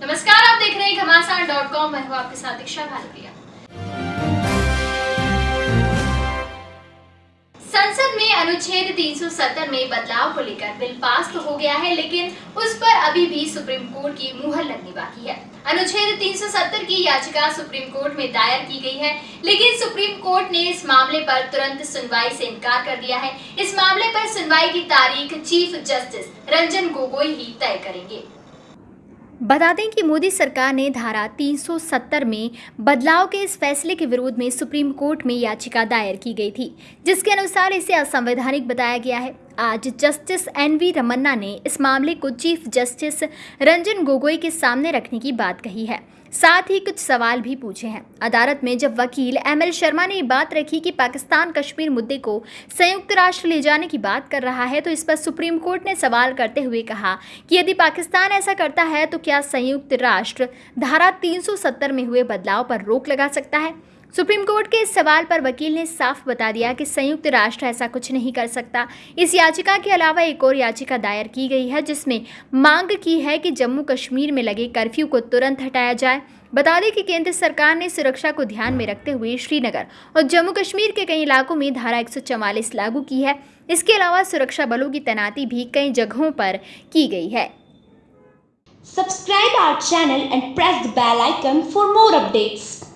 नमस्कार, आप देख रहे हैं घमासान डॉट कॉम। मैं हूँ आपके साथ दीक्षा भालपिया संसद में अनुच्छेद 370 में बदलाव को लेकर बिल पास तो हो गया है, लेकिन उस पर अभी भी सुप्रीम कोर्ट की मुहर लगनी बाकी है। अनुच्छेद 370 की याचिका सुप्रीम कोर्ट में दायर की गई है, लेकिन सुप्रीम कोर्ट ने इस मामले पर तुरंत सुनवाई से इनकार कर दिया है। इस मामले पर सुनवाई की तारीख चीफ जस्टिस रंजन गोगोई ही तय करेंगे। बता दें कि मोदी सरकार ने धारा 370 में बदलाव के इस फैसले के विरोध में सुप्रीम कोर्ट में याचिका दायर की गई थी, जिसके अनुसार इसे असंवैधानिक बताया गया है। आज जस्टिस एन वी रमन्ना ने इस मामले को चीफ जस्टिस रंजन गोगोई के सामने रखने की बात कही है। साथ ही कुछ सवाल भी पूछे हैं। अदालत में जब वकील एम एल शर्मा ने बात रखी कि पाकिस्तान कश्मीर मुद्दे को संयुक्त राष्ट्र ले जाने की बात कर रहा है तो इस पर सुप्रीम कोर्ट ने सवाल करते हुए कहा कि यदि पाकिस्तान ऐसा करता है तो क्या संयुक्त राष्ट्र धारा 370 में हुए बदलाव पर रोक लगा सकता है? सुप्रीम कोर्ट के इस सवाल पर वकील ने साफ़ बता दिया कि संयुक्त राष्ट्र ऐसा कुछ नहीं कर सकता। इस याचिका के अलावा एक और याचिका दायर की गई है, जिसमें मांग की है कि जम्मू कश्मीर में लगे कर्फ्यू को तुरंत हटाया जाए। बता दें कि केंद्र सरकार ने सुरक्षा को ध्यान में रखते हुए श्रीनगर और जम्मू कश्मीर के कई इलाकों में धारा एक लागू की है। इसके अलावा सुरक्षा बलों की तैनाती भी कई जगहों पर की गई है। Subscribe our channel and press the bell icon for more updates.